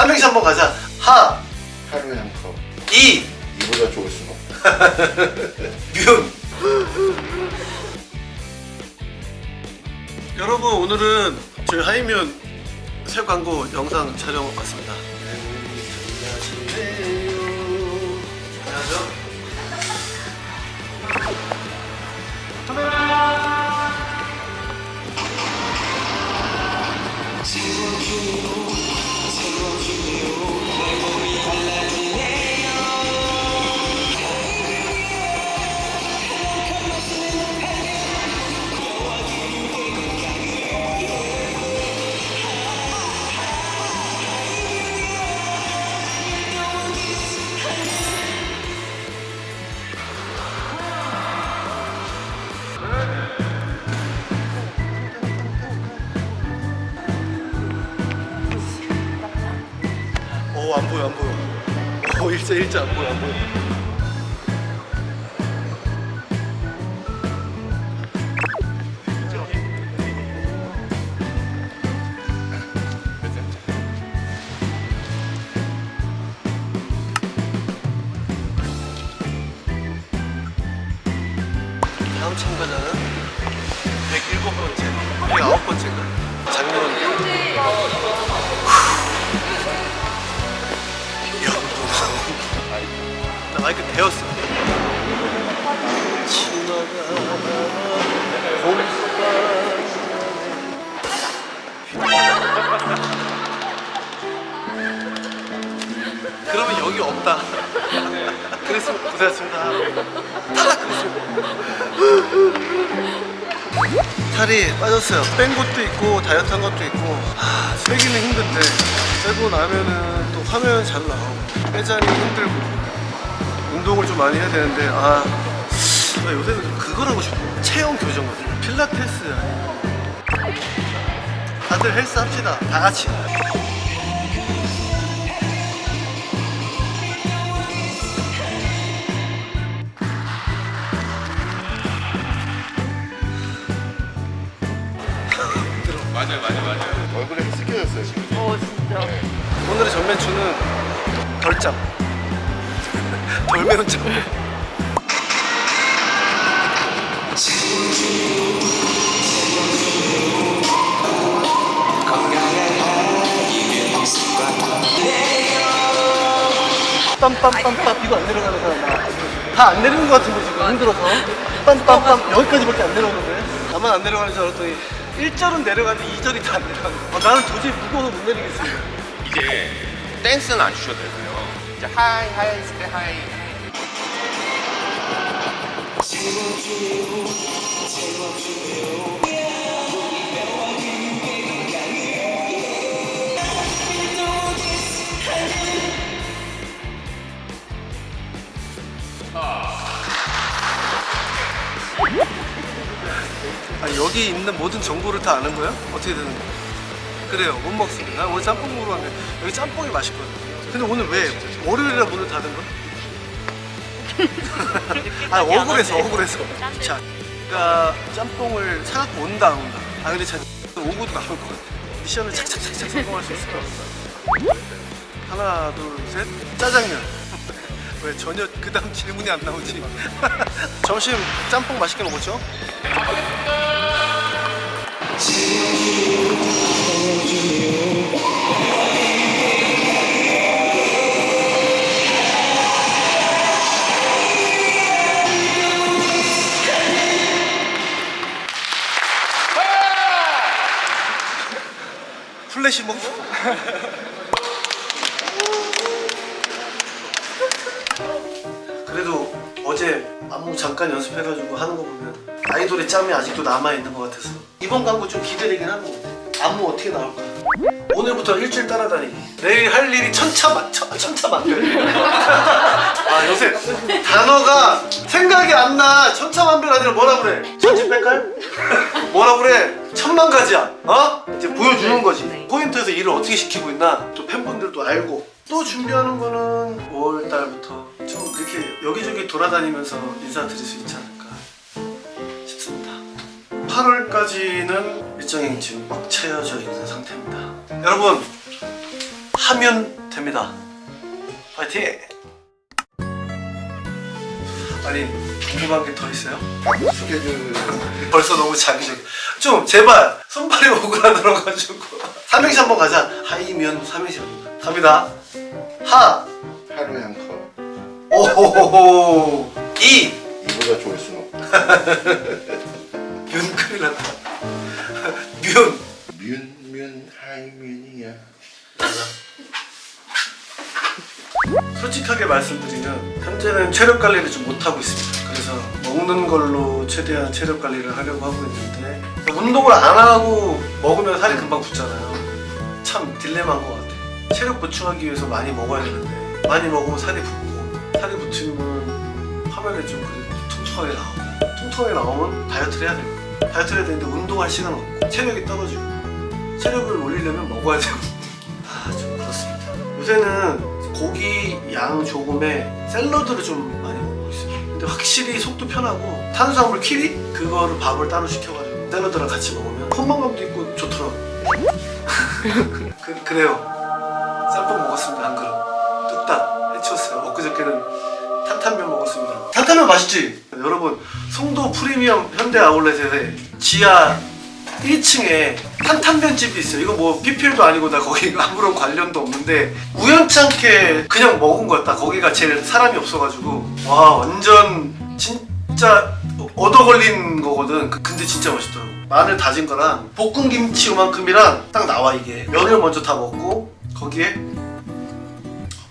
삼행시 한번 가자. 하. 하루에 한 컵. 이. 이보다 좋을 수가 없다. 뮨. 여러분 오늘은 저희 하이면 새 광고 영상 촬영 왔습니다 오, 안 보여, 안 보여. 오, 일자, 일자, 안 보여, 안 보여. 다음 참가자는 107번째, 109번째인가? 마이크 대었어. 그러면 여기 없다. 그랬으면 고생하셨습니다. 탈락 그랬으면. 살이 빠졌어요. 뺀 것도 있고 다이어트 한 것도 있고 하, 빼기는 힘든데 빼고 나면은 또 화면 잘 나오고 빼자니 힘들고 운동을 좀 많이 해야 되는데 아나 요새는 좀 그걸 하고 싶어. 체형 교정 같은 필라테스. 다들 헬스 합시다. 다 같이. 맞아요 맞아요 맞아요. 얼굴에 습겨졌어요 지금. 어 진짜. 오늘의 전매추는 덜짬 덜 매운 짬 빰빰빰빰 이거 안 내려가는 사람 다안 내리는 것 같은데 지금 힘들어서. 빰빰빰 여기까지밖에 안 내려오는데. 나만 안 내려가는 줄 알았더니 1절은 내려가는데 2절이 다 안 내려가는 거야. 아, 나는 도저히 무거워서 못 내리겠어. 이제 댄스는 안 주셔도 되고요 이제 하이 하이 때 하이 아, 여기 있는 모든 정보를 다 아는 거야? 어떻게 되는 거야? 그래요. 못 먹습니다. 난 오늘 짬뽕 먹으러 왔는데 여기 짬뽕이 맛있거든 근데 오늘 왜 월요일이라 문을 닫은 거야? 아 억울해서 억울해서. 자 그러니까 짬뽕을 사갖고 온다 안 온다 아 근데 자 오고도 나올 것 같아. 미션을 착착착착 성공할 수 있을 것 같다 하나 둘셋. 짜장면. 왜 전혀 그 다음 질문이 안 나오지? 점심 짬뽕 맛있게 먹었죠? 플래시 먹 그래도 어제 안무 잠깐 연습해가지고 하는 거 보면 아이돌의 짬이 아직도 남아있는 것 같아서. 이번 광고 좀 기대되긴 같아 안무 어떻게 나올까 오늘부터 일주일 따라다니기 내일 할 일이 천차만 천, 천차만별. 아 요새 단어가 생각이 안 나. 천차만별 아니라 뭐라 그래? 천지백갈 뭐라 그래? 천만 가지야. 어? 이제 보여주는 거지. 네. 포인트에서 일을 어떻게 시키고 있나? 또 팬분들도 알고. 또 준비하는 거는 5월달부터 좀 이렇게 여기저기 돌아다니면서 인사드릴 수 있지 않을까 싶습니다. 8월까지는 일정이 지금 꽉 채워져 있는 상태입니다 여러분 하면 됩니다. 파이팅! 아니 궁금한 게 더 있어요? 스케줄 벌써 너무 자기적. 좀 제발 손발이 오그라들어가지고 삼행시 한번 가자. 하이면 삼행시 갑니다. 하 하루에 한 컵. 오호호호 이 이보다 좋을 순 없다. 윤 큰일 났다. 뮨 뮨 뮨 하이 뮨이야. 솔직하게 말씀드리면 현재는 체력 관리를 좀 못하고 있습니다. 그래서 먹는 걸로 최대한 체력 관리를 하려고 하고 있는데 운동을 안 하고 먹으면 살이 금방 붙잖아요. 참 딜레마인 것 같아요. 체력 보충하기 위해서 많이 먹어야 되는데 많이 먹으면 살이 붙고 살이 붙으면 화면에 좀 그래도 통통하게 나오고 통통하게 나오면 다이어트를 해야 되고 다이어트를 해야 되는데 운동할 시간 없고 체력이 떨어지고 체력을 올리려면 먹어야 되고 아좀 그렇습니다. 요새는 고기 양 조금에 샐러드를 좀 많이 먹고 있어요. 근데 확실히 속도 편하고 탄수화물 키리 그거를 밥을 따로 시켜가지고 샐러드랑 같이 먹으면 포만감도 있고 좋더라고. 그, 그래요. 쌈밥 먹었습니다 한 그릇. 뚝딱 해치웠어요. 엊그저께는 탄탄면 먹었습니다. 탄탄면 맛있지? 여러분 송도 프리미엄 현대 아울렛에 지하 1층에 탄탄면 집이 있어요. 이거 뭐 PPL도 아니고 나 거기 아무런 관련도 없는데 우연찮게 그냥 먹은. 딱 거기가 제일 사람이 없어가지고 와 완전 진짜 얻어 걸린 거거든. 그- 근데 진짜 맛있더라고. 마늘 다진 거랑 볶은 김치 요만큼이랑 딱 나와 이게. 면을 먼저 다 먹고 거기에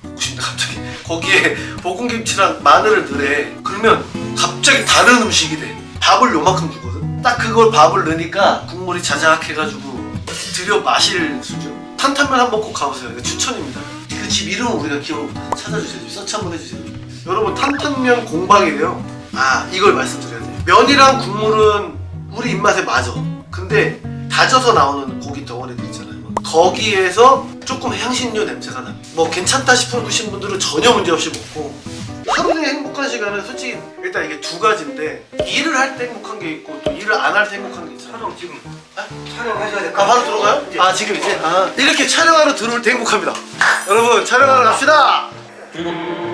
먹고 싶네 갑자기. 거기에 볶은 김치랑 마늘을 넣으래. 그러면 갑자기 다른 음식이 돼. 밥을 요만큼 주거든. 딱 그걸 밥을 넣으니까 국물이 자작해가지고 들여 마실 수준. 탄탄면 한번 꼭 가보세요. 이거 추천입니다. 그 집 이름은 우리가 기억 찾아주세요. 서치 한번 해주세요. 여러분 탄탄면 공방이래요. 아 이걸 말씀드려야 돼요. 면이랑 국물은 우리 입맛에 맞아. 근데 다져서 나오는 고기 덩어리들 있잖아요. 거기에서 조금 향신료 냄새가 나. 뭐 괜찮다 싶으신 분들은 전혀 문제 없이 먹고 하루의 행복한 시간은 솔직히 일단 이게 두 가지인데 일을 할 때 행복한 게 있고 또 일을 안 할 때 행복한 게 있잖아요. 촬영 지금 촬영하셔야 될아 바로 들어가요? 아 지금 이제 아 이렇게 촬영하러 들어올 때 행복합니다. 여러분 촬영하러 갑시다. 조금만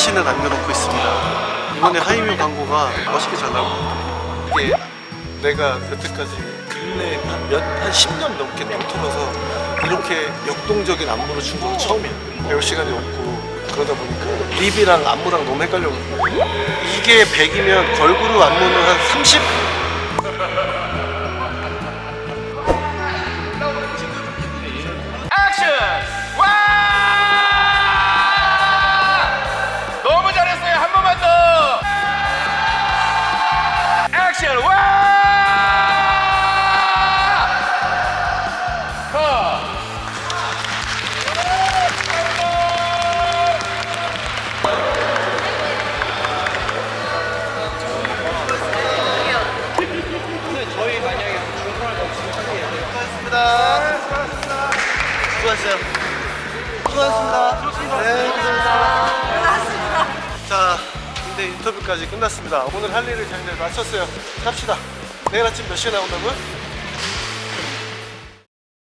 한 씬을 남겨놓고 있습니다. 이번에 하이뮤 광고가 멋있게 잘 나오고 이게 내가 여태까지 근래 한몇한 10년 넘게 넘터면서 이렇게 역동적인 안무를 춘 건 처음이야. 배울 시간이 없고 그러다 보니까 립이랑 안무랑 너무 헷갈려. 이게 100이면 걸그룹 안무는 한 30? 수고하셨습니다. 수고하셨어요. 수고하셨습니다. 네, 고생하셨습니다. 자, 근데 인터뷰까지 끝났습니다. 오늘 할 일을 잘 마쳤어요. 갑시다. 내일 아침 몇 시에 나온다고요?